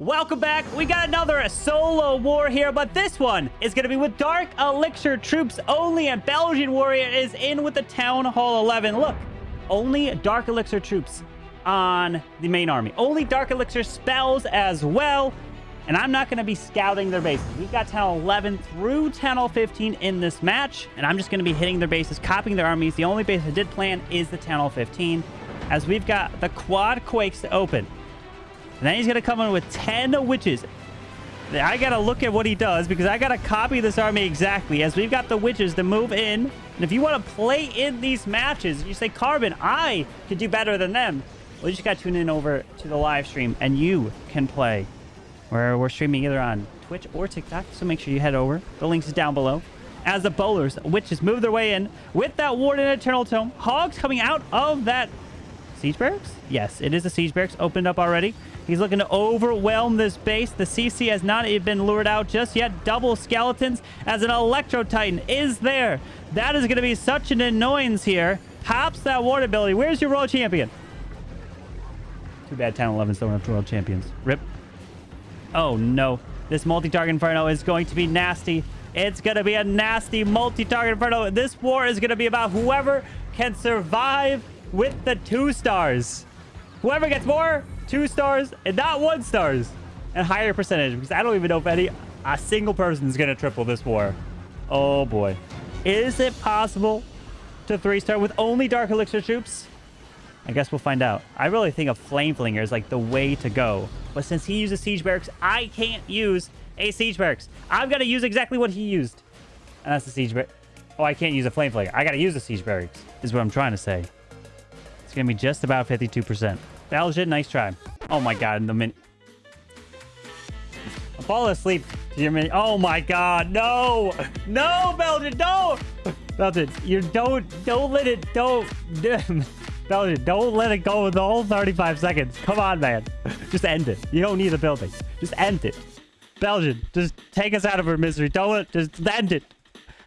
Welcome back. We got another solo war here, but this one is going to be with Dark Elixir troops only, and Belgian Warrior is in with the Town Hall 11. Look, only Dark Elixir troops on the main army. Only Dark Elixir spells as well, and I'm not going to be scouting their bases. We've got Town 11 through Town 15 in this match, and I'm just going to be hitting their bases, copying their armies. The only base I did plan is the Town Hall 15, as we've got the Quad Quakes to open. And then he's going to come in with 10 witches. I got to look at what he does because I got to copy this army exactly as we've got the witches to move in. And if you want to play in these matches, you say, Carbon, I could do better than them. Well, you just got to tune in over to the live stream and you can play. Where we're streaming either on Twitch or TikTok, so make sure you head over. The links is down below. As the bowlers, witches move their way in with that Warden Eternal Tome. Hogs coming out of that Siege Barracks? Yes, it is a Siege Barracks opened up already. He's looking to overwhelm this base. The CC has not been lured out just yet. Double skeletons as an Electro Titan is there. That is going to be such an annoyance here. Pops that ward ability. Where's your world champion? Too bad Town 11's don't have world champions. Rip. Oh, no. This multi-target Inferno is going to be nasty. It's going to be a nasty multi-target Inferno. This war is going to be about whoever can survive with the two stars. Whoever gets more two stars and not one stars and higher percentage because I don't even know if any a single person is going to triple this war. Oh boy. Is it possible to three star with only Dark Elixir troops? I guess we'll find out. I really think a Flame Flinger is like the way to go. But since he uses Siege Barracks, I can't use a Siege Barracks. I've got to use exactly what he used. And that's the Siege Barracks. Oh, I can't use a Flame Flinger. I got to use the Siege Barracks is what I'm trying to say. It's going to be just about 52%. Belgian, nice try. Oh my god, in the min... Fall asleep your mini... Oh my god, no! No, Belgian, don't! Belgian, you don't... Don't let it... Don't... Belgian, don't let it go with the whole 35 seconds. Come on, man. Just end it. You don't need the building. Just end it. Belgian, just take us out of our misery. Don't... Just end it.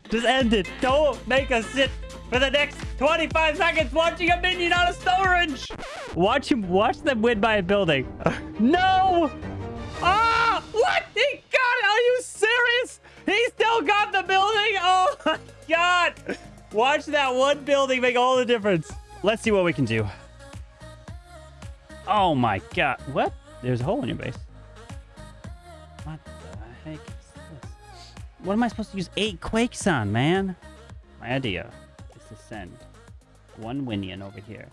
Just end it. Don't make us sit for the next 25 seconds watching a minion out of storage. Watch him. Watch them win by a building. no. Ah! What? He got it. Are you serious? He still got the building? Oh, my God. Watch that one building make all the difference. Let's see what we can do. Oh, my God. What? There's a hole in your base. What the heck is this? What am I supposed to use eight quakes on, man? My idea one Winion over here.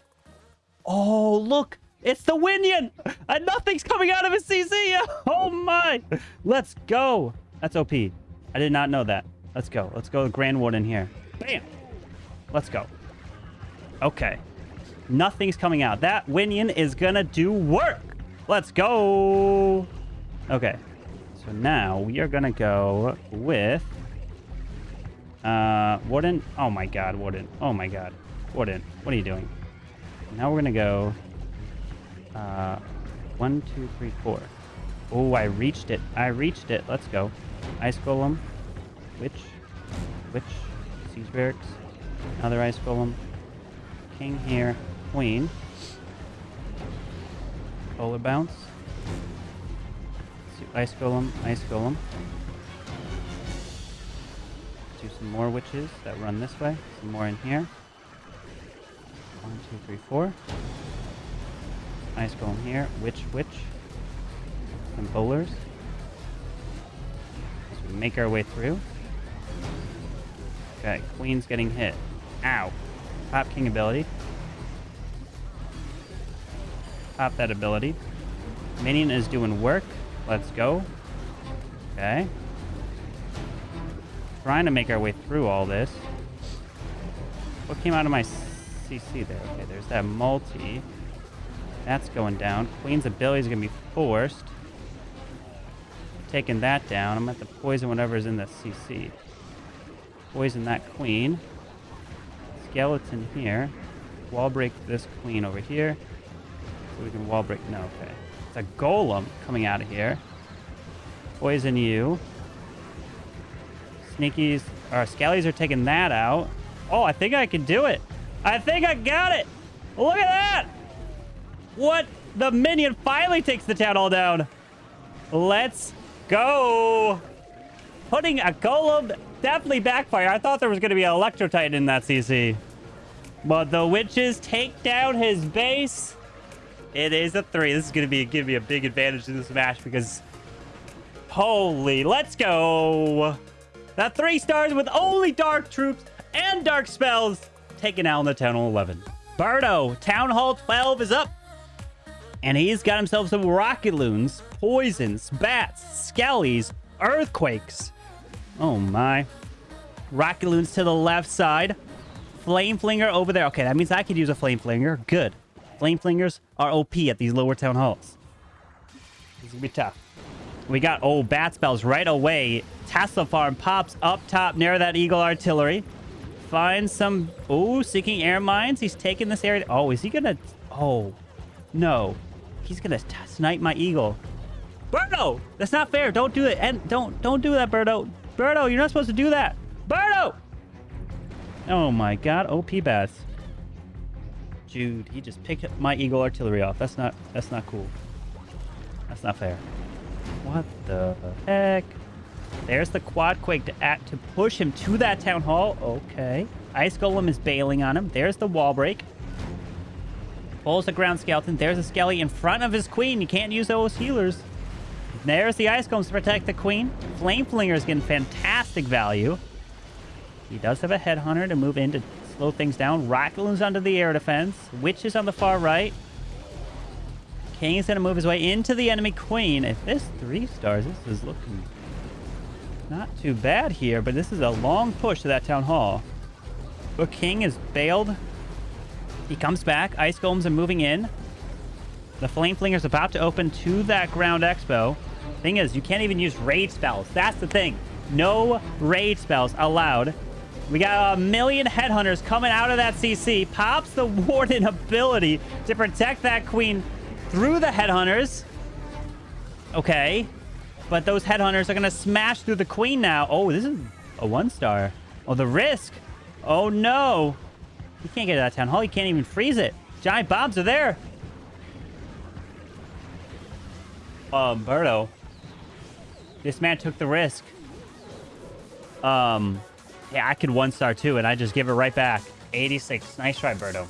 Oh, look! It's the Winion! And nothing's coming out of his CC! Oh my! Let's go! That's OP. I did not know that. Let's go. Let's go Grand Warden here. Bam! Let's go. Okay. Nothing's coming out. That Winion is gonna do work! Let's go! Okay. So now we are gonna go with... Uh, Warden. Oh my god, Warden. Oh my god. Warden, what are you doing? Now we're gonna go... Uh, one, two, three, four. Oh, I reached it. I reached it. Let's go. Ice Golem. Witch. Witch. Siege Barracks. Another Ice Golem. King here. Queen. Polar Bounce. Ice Golem. Ice Golem. Do some more witches that run this way. Some more in here. One, two, three, four. Nice Golem here. Witch, witch. Some bowlers. As we make our way through. Okay, Queen's getting hit. Ow. Pop King ability. Pop that ability. Minion is doing work. Let's go. Okay. Trying to make our way through all this. What came out of my CC there? Okay, there's that multi. That's going down. Queen's ability is going to be forced. Taking that down. I'm going to have to poison whatever's in the CC. Poison that queen. Skeleton here. Wall break this queen over here. So we can wall break... No, okay. It's a golem coming out of here. Poison you. Sneakies... Or skellies are taking that out. Oh, I think I can do it. I think I got it. Look at that. What? The minion finally takes the town all down. Let's go. Putting a golem definitely backfire. I thought there was going to be an Electro Titan in that CC. But the witches take down his base. It is a three. This is going to be give me a big advantage in this match because holy, let's go. That three stars with only dark troops and dark spells taken out in the Town Hall 11. Birdo, Town Hall 12 is up. And he's got himself some rocket loons, poisons, bats, skellies, earthquakes. Oh my. Rocket loons to the left side. Flame Flinger over there. Okay, that means I could use a Flame Flinger. Good. Flame Flingers are OP at these lower town halls. This is gonna be tough. We got, oh, Bat Spells right away. Tesla Farm pops up top near that Eagle Artillery. Finds some, oh, Seeking Air Mines. He's taking this area. Oh, is he gonna, oh, no. He's gonna snipe my Eagle. Birdo! That's not fair. Don't do it. And don't, don't do that, Birdo. Birdo, you're not supposed to do that. Birdo! Oh my god, OP bats. Dude, he just picked my Eagle artillery off. That's not that's not cool. That's not fair. What the heck? There's the quad quake to to push him to that town hall. Okay. Ice Golem is bailing on him. There's the wall break. Pulls the ground skeleton. There's a skelly in front of his queen. You can't use those healers. There's the ice golems to protect the queen. Flame Flinger is getting fantastic value. He does have a headhunter to move in to slow things down. Rocket Loon's under the air defense. Witch is on the far right. King is going to move his way into the enemy queen. If this three stars, this is looking not too bad here, but this is a long push to that town hall. But King is bailed. He comes back. Ice Golems are moving in. The Flame Flinger's about to open to that ground expo. Thing is, you can't even use raid spells. That's the thing. No raid spells allowed. We got a million headhunters coming out of that CC. Pops the warden ability to protect that queen through the headhunters. Okay. But those headhunters are going to smash through the queen now. Oh, this is a one star. Oh, the risk. Oh, no. You can't get to that town hall. You can't even freeze it. Giant bombs are there. Um, Birdo. This man took the risk. Um, yeah, I could one star too, and I just give it right back. 86. Nice try. Okay. Okay.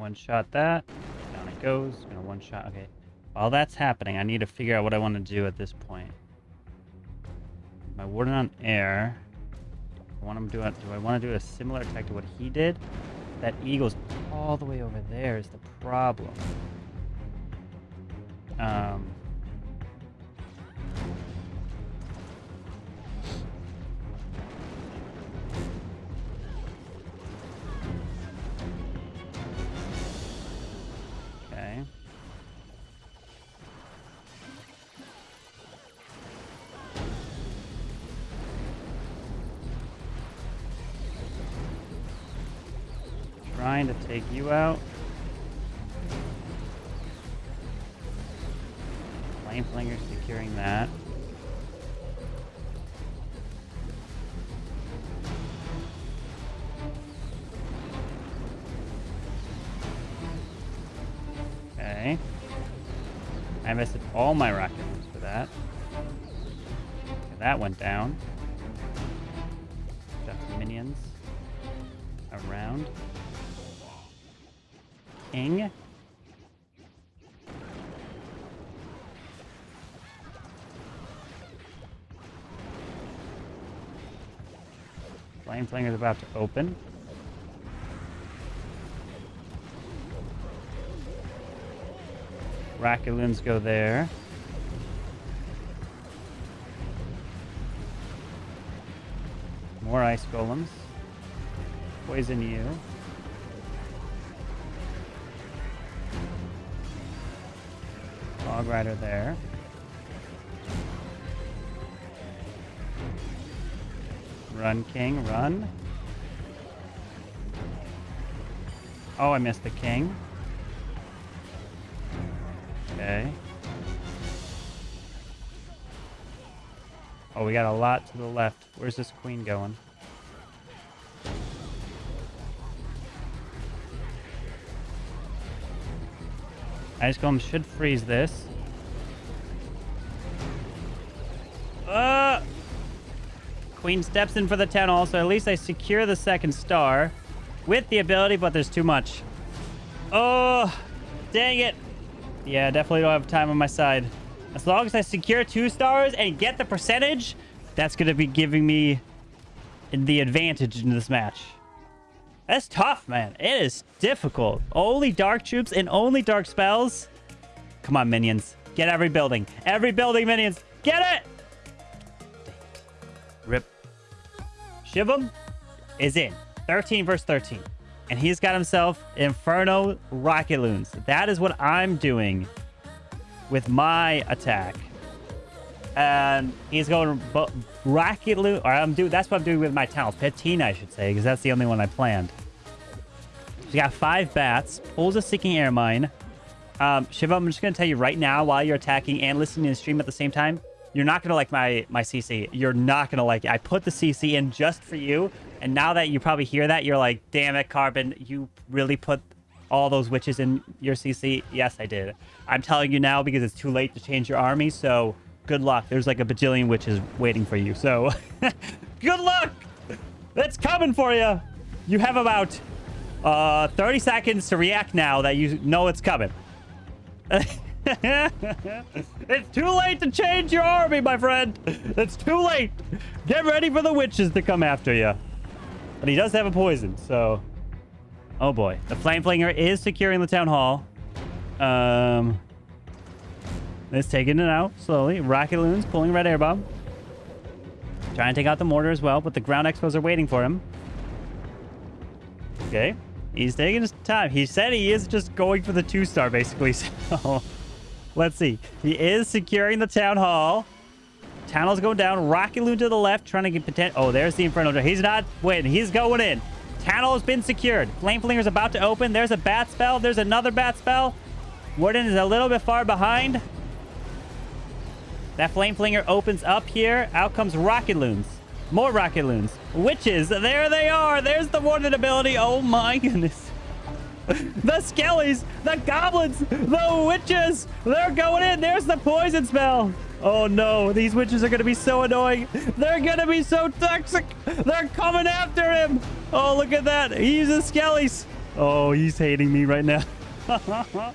One shot that. Down it goes. Gonna one shot. Okay. While that's happening, I need to figure out what I want to do at this point. My warden on air. I want him do. Do I want to do a similar attack to what he did? That eagle's all the way over there is the problem. Um. Take you out. Flame Flinger securing that. Okay. I invested all my rocket moves for that. Okay, that went down. Got some minions around. King. Flame is about to open. Raccoons go there. More ice golems. Poison you. Fog Rider there. Run, King, run. Oh, I missed the King. Okay. Oh, we got a lot to the left. Where's this queen going? Ice Golem should freeze this. Uh, Queen steps in for the 10 also. At least I secure the second star with the ability, but there's too much. Oh, dang it. Yeah, definitely don't have time on my side. As long as I secure two stars and get the percentage, that's going to be giving me the advantage in this match. That's tough, man. It is difficult. Only dark troops and only dark spells. Come on, minions. Get every building. Every building, minions. Get it! Rip. Shivam is in. 13 versus 13. And he's got himself Inferno Rocket Loons. That is what I'm doing with my attack. And he's going Rocket Loon, or I'm doing, that's what I'm doing with my talent. Patina, I should say, because that's the only one I planned. He's got five bats, pulls a Seeking Air Mine. Um, Shivam, I'm just going to tell you right now, while you're attacking and listening to the stream at the same time, you're not going to like my, my CC. You're not going to like it. I put the CC in just for you. And now that you probably hear that, you're like, damn it, Carbon, you really put all those witches in your CC? Yes, I did. I'm telling you now because it's too late to change your army, so good luck. There's like a bajillion witches waiting for you, so good luck! It's coming for you! You have about uh, 30 seconds to react now that you know it's coming. it's too late to change your army, my friend. It's too late. Get ready for the witches to come after you. But he does have a poison, so... Oh, boy. The Flame Flinger is securing the Town Hall. Um... It's taking it out slowly. Rocket Loons pulling Red Air Bomb. Trying to take out the mortar as well, but the ground expos are waiting for him. Okay. He's taking his time. He said he is just going for the two-star, basically. So, let's see. He is securing the town hall. Town hall's going down. Rocket Loon to the left, trying to get potential. Oh, there's the Inferno. He's not waiting. He's going in. Town hall has been secured. Flame Flinger's about to open. There's a bat spell. There's another bat spell. Warden is a little bit far behind. That Flame Flinger opens up here. Out comes Rocket Loons. More Rocket Loons. Witches. There they are. There's the Warden ability. Oh my goodness. the Skellies. The Goblins. The Witches. They're going in. There's the poison spell. Oh no. These witches are going to be so annoying. They're going to be so toxic. They're coming after him. Oh, look at that. He uses Skellies. Oh, he's hating me right now.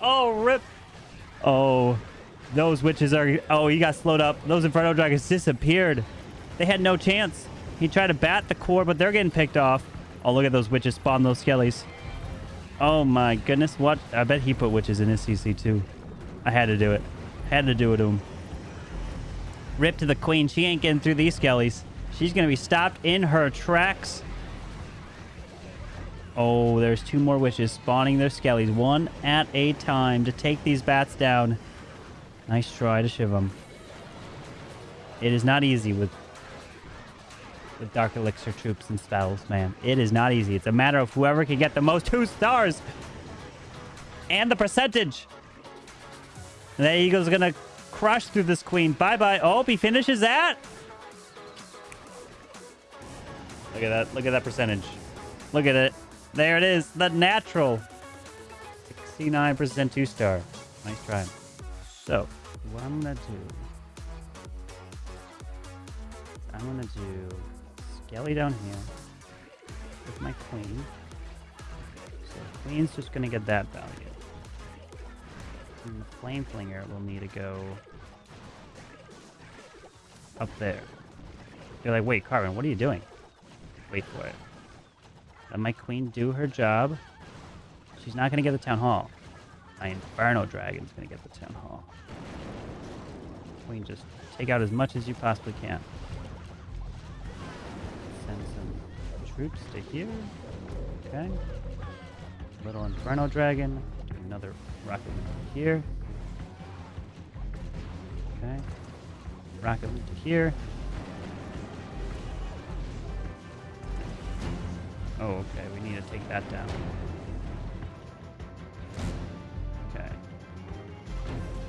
oh, rip. Oh, those witches are... Oh, he got slowed up. Those Inferno Dragons disappeared. They had no chance. He tried to bat the core, but they're getting picked off. Oh, look at those witches spawn those skellies. Oh my goodness. What? I bet he put witches in his CC too. I had to do it. Had to do it to him. Rip to the queen. She ain't getting through these skellies. She's going to be stopped in her tracks. Oh, there's two more witches spawning their skellies. One at a time to take these bats down. Nice try to shiv them. It is not easy with with Dark Elixir troops and spells, man. It is not easy. It's a matter of whoever can get the most two stars. And the percentage. And the Eagle's going to crush through this queen. Bye-bye. Oh, he finishes that. Look at that. Look at that percentage. Look at it. There it is. The natural. 69% two-star. Nice try. So, what I'm going to do... I'm to do Skelly down here with my queen. So queen's just going to get that value. And the flame flinger will need to go up there. You're like, wait, Carbon, what are you doing? Wait for it. Let my queen do her job. She's not going to get the town hall. My Inferno Dragon's going to get the town hall. Queen, just take out as much as you possibly can. Troops to here. Okay. Little Inferno Dragon. Another rocket here. Okay. Rocket here. Oh, okay. We need to take that down. Okay.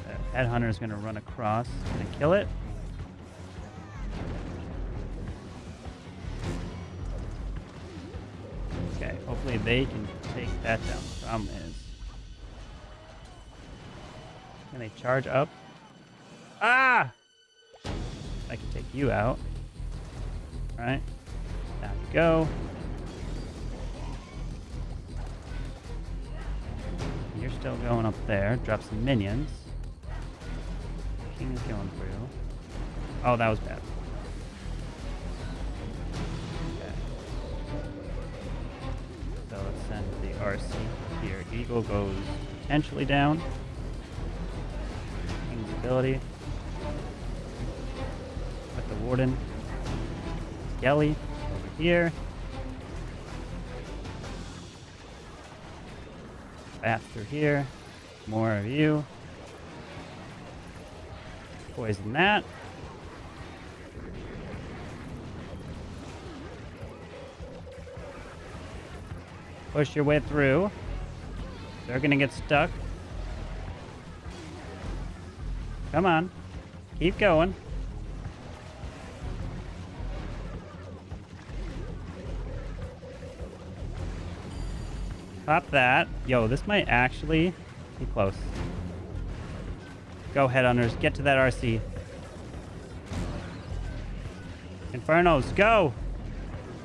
Uh, the headhunter is going to run across. Going to kill it. They can take that down. The problem is... Can they charge up? Ah! I can take you out. Alright. Down you go. You're still going up there. Drop some minions. King is going through. Oh, that was bad. RC here. Eagle goes potentially down. King's ability. With the Warden. Skelly over here. Through here. More of you. Poison that. Push your way through. They're gonna get stuck. Come on. Keep going. Pop that. Yo, this might actually be close. Go, Headhunters. Get to that RC. Infernos, go!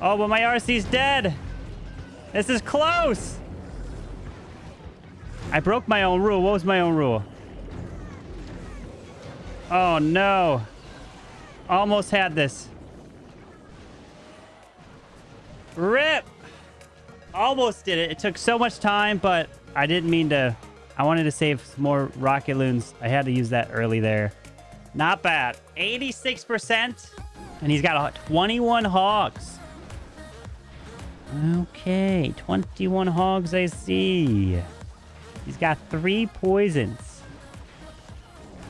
Oh, but my RC's dead! This is close! I broke my own rule. What was my own rule? Oh, no. Almost had this. RIP! Almost did it. It took so much time, but I didn't mean to... I wanted to save some more rocket loons. I had to use that early there. Not bad. 86%. And he's got 21 hogs. Okay, 21 hogs I see. He's got three poisons.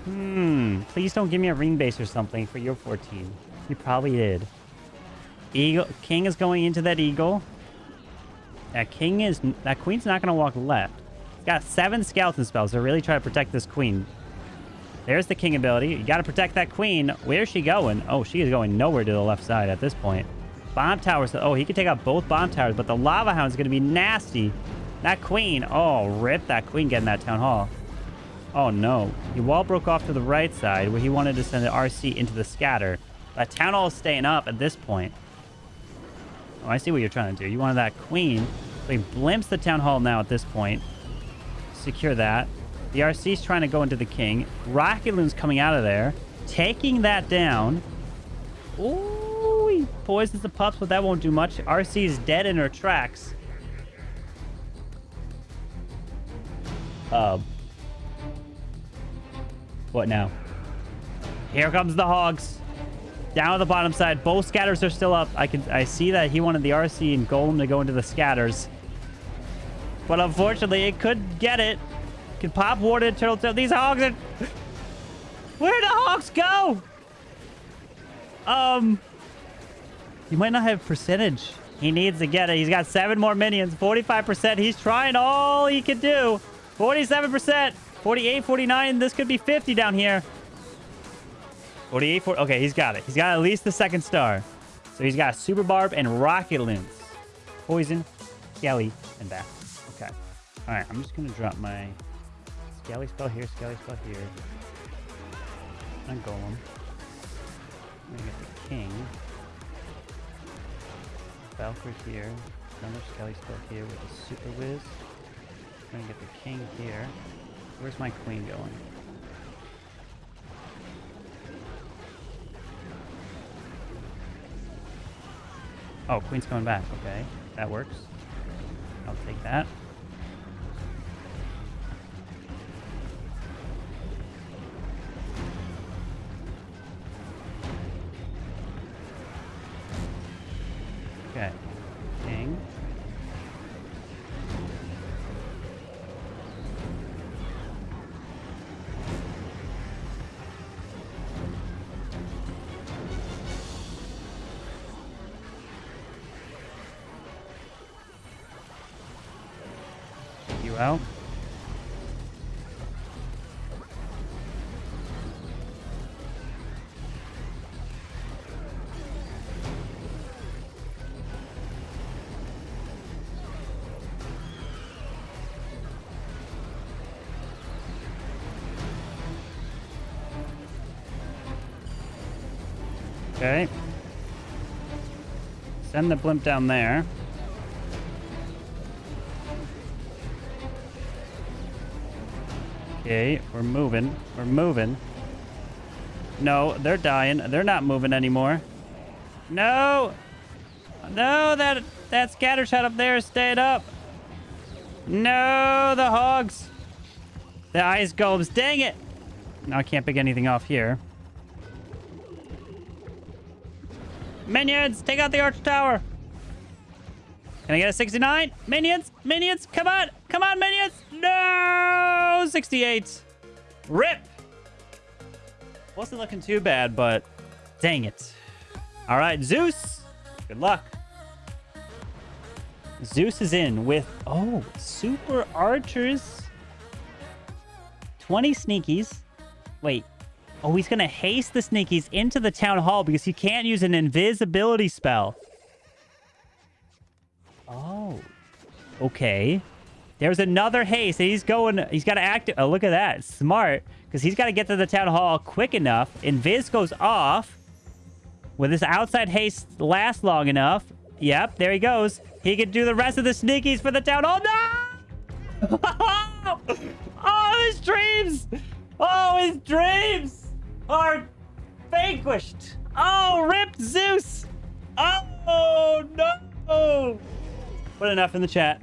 Hmm, please don't give me a ring base or something for your 14. You probably did. Eagle, King is going into that eagle. That king is... That queen's not going to walk left. He's got seven skeleton spells to really try to protect this queen. There's the king ability. You got to protect that queen. Where's she going? Oh, she is going nowhere to the left side at this point. Bomb towers. Oh, he could take out both bomb towers, but the lava hound is going to be nasty. That queen. Oh, rip that queen getting that town hall. Oh, no. He wall broke off to the right side where he wanted to send the RC into the scatter. That town hall is staying up at this point. Oh, I see what you're trying to do. You wanted that queen. So he blimps the town hall now at this point. Secure that. The RC's trying to go into the king. Rocket Loon's coming out of there. Taking that down. Ooh, poisons the pups, but that won't do much. RC is dead in her tracks. Uh, what now? Here comes the hogs. Down at the bottom side. Both scatters are still up. I can I see that he wanted the RC and Golem to go into the scatters. But unfortunately, it could get it. Can pop water turtle tail. These hogs are... Where'd the hogs go? Um... He might not have percentage. He needs to get it. He's got seven more minions. 45%. He's trying all he can do. 47%. 48, 49. This could be 50 down here. 48, 40. Okay, he's got it. He's got at least the second star. So he's got Super Barb and Rocket Loons. Poison, Skelly, and Bat. Okay. All right, I'm just going to drop my Skelly spell here, Skelly spell here. And Golem. I'm going to get the King. Valkyrie here. Another Skelly spell here with a Super Whiz. I'm to get the King here. Where's my Queen going? Oh, Queen's coming back. Okay, that works. I'll take that. Okay. Send the blimp down there. Okay, we're moving. We're moving. No, they're dying. They're not moving anymore. No! No, that that scatter shot up there stayed up. No, the hogs. The ice golems. Dang it! Now I can't pick anything off here. Minions, take out the arch tower. Can I get a 69? Minions, minions, come on, come on, minions. No, 68. Rip. Wasn't looking too bad, but dang it. All right, Zeus, good luck. Zeus is in with, oh, super archers. 20 sneakies. Wait. Oh, he's going to haste the sneakies into the town hall because he can't use an invisibility spell. Oh. Okay. There's another haste. He's going... He's got to act... Oh, look at that. Smart. Because he's got to get to the town hall quick enough. Invis goes off. Will this outside haste last long enough? Yep, there he goes. He can do the rest of the sneakies for the town hall. No! oh, his dreams! Oh, his dreams are vanquished. Oh, ripped Zeus. Oh, no. Put an F in the chat.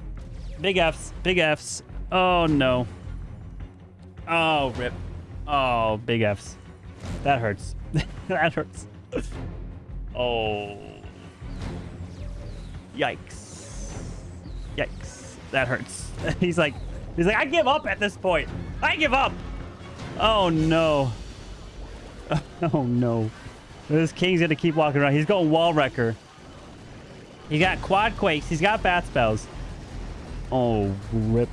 Big Fs. Big Fs. Oh, no. Oh, rip. Oh, big Fs. That hurts. that hurts. Oh. Yikes. Yikes. That hurts. he's like, he's like, I give up at this point. I give up. Oh, no. Oh, no. This king's to keep walking around. He's going wall wrecker. He got quad quakes. He's got bat spells. Oh, rip.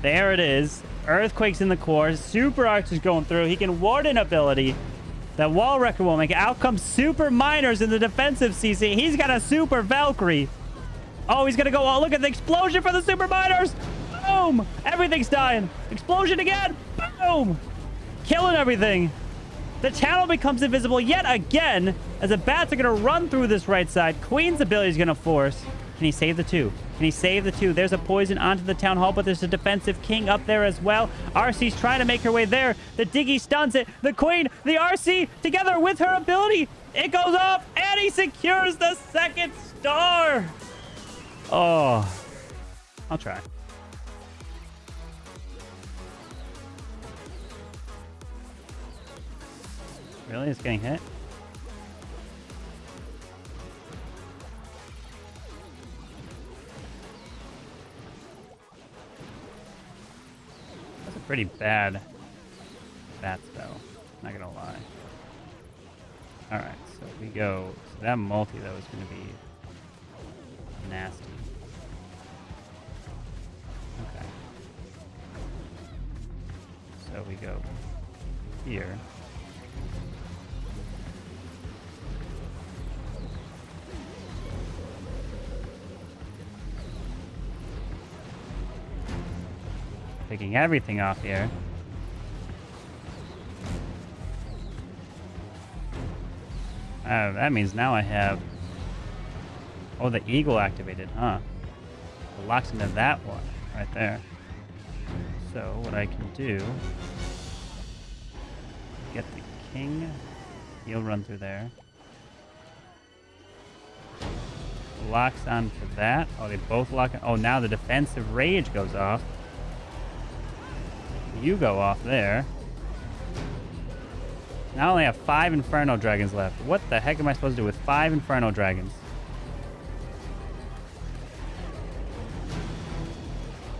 There it is. Earthquakes in the core. Super Arch is going through. He can Warden ability. That wall wrecker will make it. Out comes Super Miners in the defensive CC. He's got a Super Valkyrie. Oh, he's to go. Oh, look at the explosion for the Super Miners. Boom. Everything's dying. Explosion again. Boom. Killing everything. The channel becomes invisible yet again as the bats are going to run through this right side. Queen's ability is going to force. Can he save the two? Can he save the two? There's a poison onto the town hall, but there's a defensive king up there as well. RC's trying to make her way there. The Diggy stuns it. The queen, the RC, together with her ability. It goes off, and he secures the second star. Oh, I'll try. Really? It's getting hit? That's a pretty bad bat spell. Not gonna lie. Alright, so we go. So that multi though is gonna be nasty. Okay. So we go here. Picking everything off here. Uh, that means now I have... Oh, the eagle activated, huh? Locks into that one right there. So what I can do... Get the king. He'll run through there. Locks onto that. Oh, they both lock... Oh, now the defensive rage goes off. You go off there. Now I only have five Inferno Dragons left. What the heck am I supposed to do with five Inferno Dragons?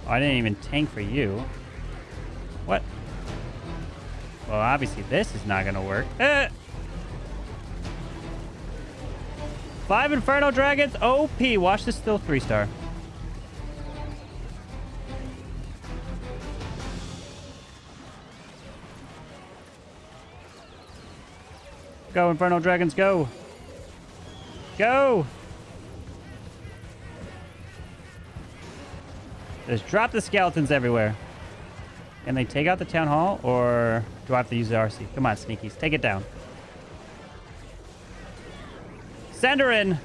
Oh, I didn't even tank for you. What? Well, obviously this is not to work. Eh! Five Inferno Dragons, OP. Watch this still three star. Go, Inferno Dragons, go! Go! Just drop the skeletons everywhere. Can they take out the town hall, or do I have to use the RC? Come on, sneakies, take it down. Send her in.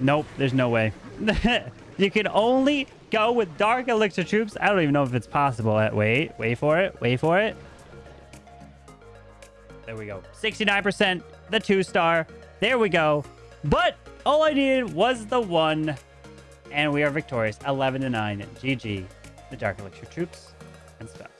Nope, there's no way. you can only go with Dark Elixir troops. I don't even know if it's possible. Wait, wait for it. Wait for it. There we go. 69%, the two star. There we go. But all I needed was the one. And we are victorious. 11 to 9. GG. The Dark Elixir troops and stuff.